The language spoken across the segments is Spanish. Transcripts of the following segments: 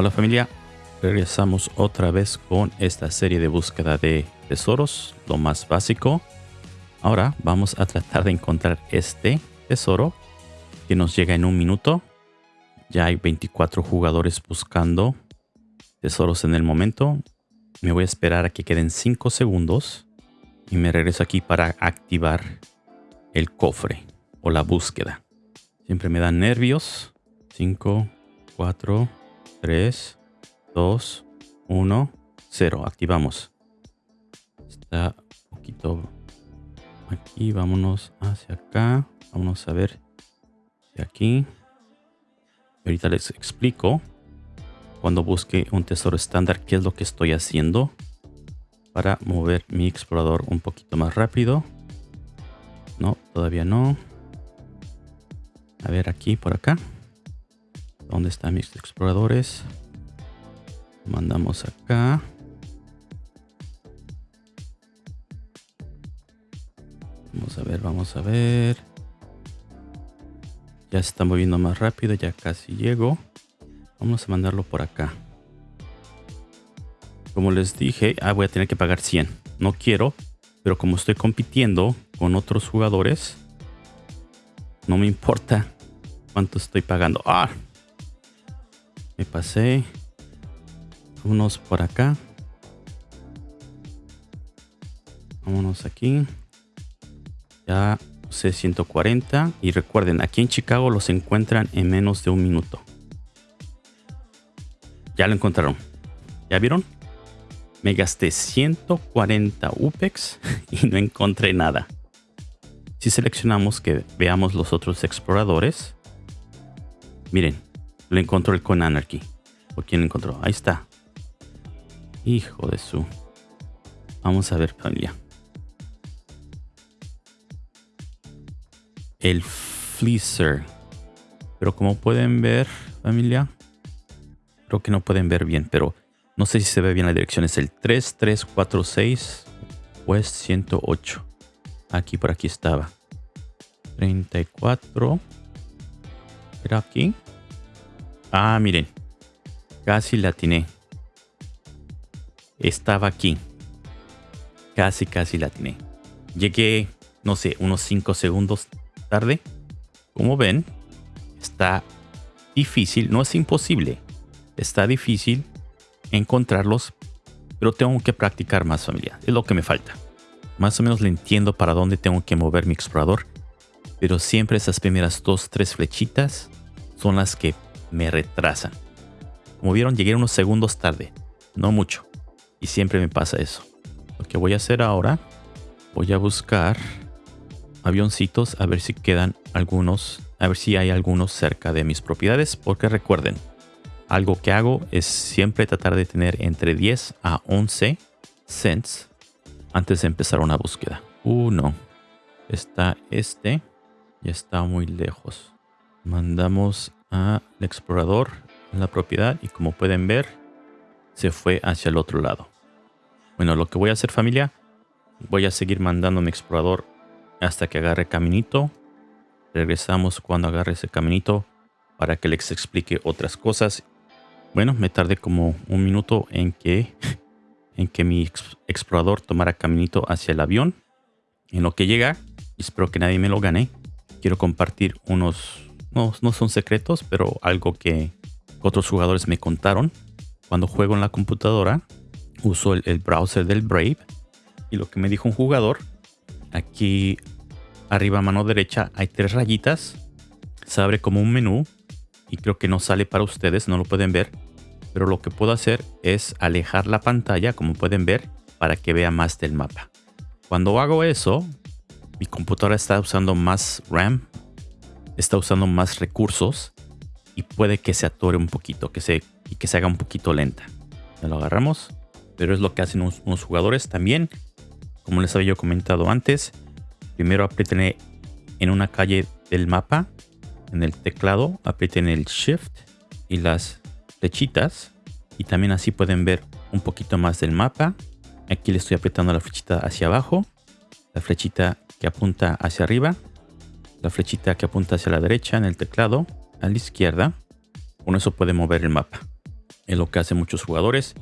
Hola familia, regresamos otra vez con esta serie de búsqueda de tesoros, lo más básico. Ahora vamos a tratar de encontrar este tesoro que nos llega en un minuto. Ya hay 24 jugadores buscando tesoros en el momento. Me voy a esperar a que queden 5 segundos y me regreso aquí para activar el cofre o la búsqueda. Siempre me dan nervios. 5, 4, 3, 2, 1, 0. Activamos. Está un poquito aquí. Vámonos hacia acá. Vamos a ver de aquí. Ahorita les explico cuando busque un tesoro estándar qué es lo que estoy haciendo para mover mi explorador un poquito más rápido. No, todavía no. A ver aquí, por acá. ¿Dónde están mis exploradores? Mandamos acá. Vamos a ver, vamos a ver. Ya se está moviendo más rápido, ya casi llego. Vamos a mandarlo por acá. Como les dije, ah, voy a tener que pagar 100. No quiero, pero como estoy compitiendo con otros jugadores, no me importa cuánto estoy pagando. Ah, me pasé. Vámonos por acá. Vámonos aquí. Ya usé 140. Y recuerden, aquí en Chicago los encuentran en menos de un minuto. Ya lo encontraron. ¿Ya vieron? Me gasté 140 UPEX y no encontré nada. Si seleccionamos que veamos los otros exploradores, miren, lo encontró el Con Anarchy. ¿Por quién encontró? Ahí está. Hijo de su. Vamos a ver, familia. El Fleecer. Pero como pueden ver, familia, creo que no pueden ver bien, pero no sé si se ve bien la dirección. Es el 3346 West 108. Aquí por aquí estaba. 34. ¿Era aquí? Ah, miren. Casi la atiné. Estaba aquí. Casi, casi la atiné. Llegué, no sé, unos 5 segundos tarde. Como ven, está difícil. No es imposible. Está difícil encontrarlos. Pero tengo que practicar más familia. Es lo que me falta. Más o menos le entiendo para dónde tengo que mover mi explorador. Pero siempre esas primeras dos, tres flechitas son las que me retrasan. Como vieron, llegué unos segundos tarde. No mucho. Y siempre me pasa eso. Lo que voy a hacer ahora, voy a buscar avioncitos a ver si quedan algunos, a ver si hay algunos cerca de mis propiedades. Porque recuerden, algo que hago es siempre tratar de tener entre 10 a 11 cents antes de empezar una búsqueda. Uno. Está este. Ya está muy lejos. Mandamos al explorador la propiedad y como pueden ver, se fue hacia el otro lado. Bueno, lo que voy a hacer familia, voy a seguir mandando mi explorador hasta que agarre caminito. Regresamos cuando agarre ese caminito para que les explique otras cosas. Bueno, me tardé como un minuto en que en que mi explorador tomara caminito hacia el avión. En lo que llega, espero que nadie me lo gane, quiero compartir unos, no, no son secretos, pero algo que otros jugadores me contaron. Cuando juego en la computadora, uso el, browser del Brave. Y lo que me dijo un jugador, aquí arriba a mano derecha hay tres rayitas. Se abre como un menú y creo que no sale para ustedes, no lo pueden ver pero lo que puedo hacer es alejar la pantalla, como pueden ver, para que vea más del mapa. Cuando hago eso, mi computadora está usando más RAM, está usando más recursos y puede que se atore un poquito, que se, y que se haga un poquito lenta. Ya lo agarramos, pero es lo que hacen unos, jugadores también. Como les había yo comentado antes, primero aprieten en una calle del mapa, en el teclado, aprieten el Shift y las flechitas y también así pueden ver un poquito más del mapa. Aquí le estoy apretando la flechita hacia abajo, la flechita que apunta hacia arriba, la flechita que apunta hacia la derecha en el teclado, a la izquierda. Con eso puede mover el mapa. Es lo que hacen muchos jugadores.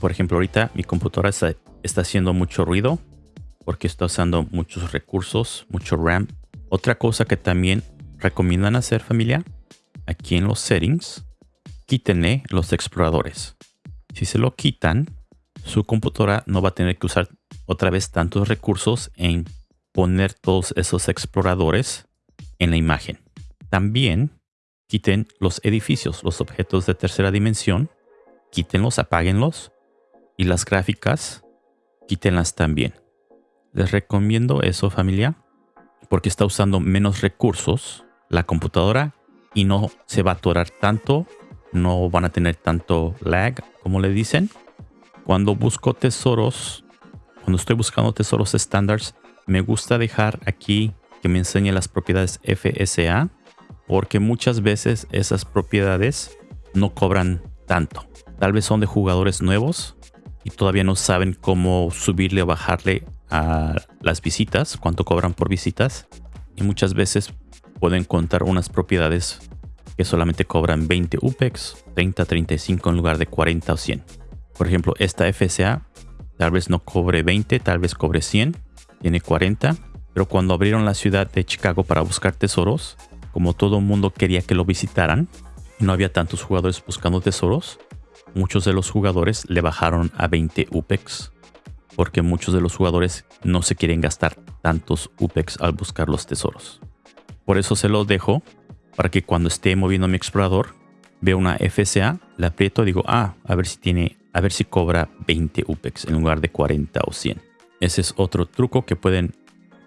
Por ejemplo, ahorita mi computadora está, está haciendo mucho ruido porque está usando muchos recursos, mucho RAM. Otra cosa que también recomiendan hacer familia, aquí en los settings, quítenle los exploradores. Si se lo quitan, su computadora no va a tener que usar otra vez tantos recursos en poner todos esos exploradores en la imagen. También quiten los edificios, los objetos de tercera dimensión, quítenlos, apáguenlos y las gráficas, quítenlas también. Les recomiendo eso familia porque está usando menos recursos la computadora y no se va a atorar tanto, no van a tener tanto lag como le dicen. Cuando busco tesoros, cuando estoy buscando tesoros estándares, me gusta dejar aquí que me enseñe las propiedades FSA porque muchas veces esas propiedades no cobran tanto. Tal vez son de jugadores nuevos y todavía no saben cómo subirle o bajarle a las visitas, cuánto cobran por visitas. Y muchas veces pueden contar unas propiedades que solamente cobran 20 UPEX, 30, 35 en lugar de 40 o 100. Por ejemplo, esta FSA tal vez no cobre 20, tal vez cobre 100, tiene 40. Pero cuando abrieron la ciudad de Chicago para buscar tesoros, como todo el mundo quería que lo visitaran, y no había tantos jugadores buscando tesoros, muchos de los jugadores le bajaron a 20 UPEX porque muchos de los jugadores no se quieren gastar tantos UPEX al buscar los tesoros. Por eso se los dejo para que cuando esté moviendo mi explorador vea una FSA, la aprieto y digo, ah, a ver si tiene, a ver si cobra 20 UPEX en lugar de 40 o 100. Ese es otro truco que pueden,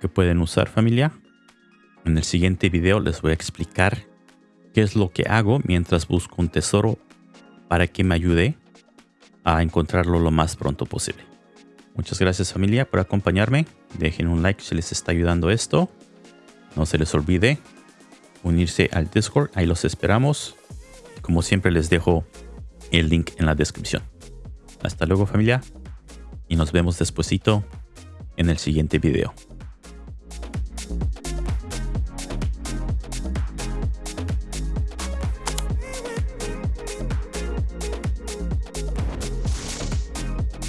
que pueden usar familia. En el siguiente video les voy a explicar qué es lo que hago mientras busco un tesoro para que me ayude a encontrarlo lo más pronto posible. Muchas gracias familia por acompañarme. Dejen un like si les está ayudando esto. No se les olvide unirse al Discord. Ahí los esperamos. Como siempre les dejo el link en la descripción. Hasta luego familia. Y nos vemos despuesito en el siguiente video.